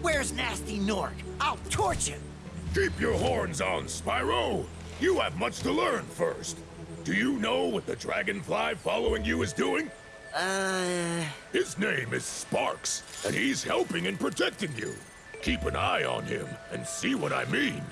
Where's Gnasty Gnorc? I'll torch him. Keep your horns on, Spyro. You have much to learn first. Do you know what the dragonfly following you is doing? Uh... His name is Sparx, and he's helping and protecting you. Keep an eye on him and see what I mean.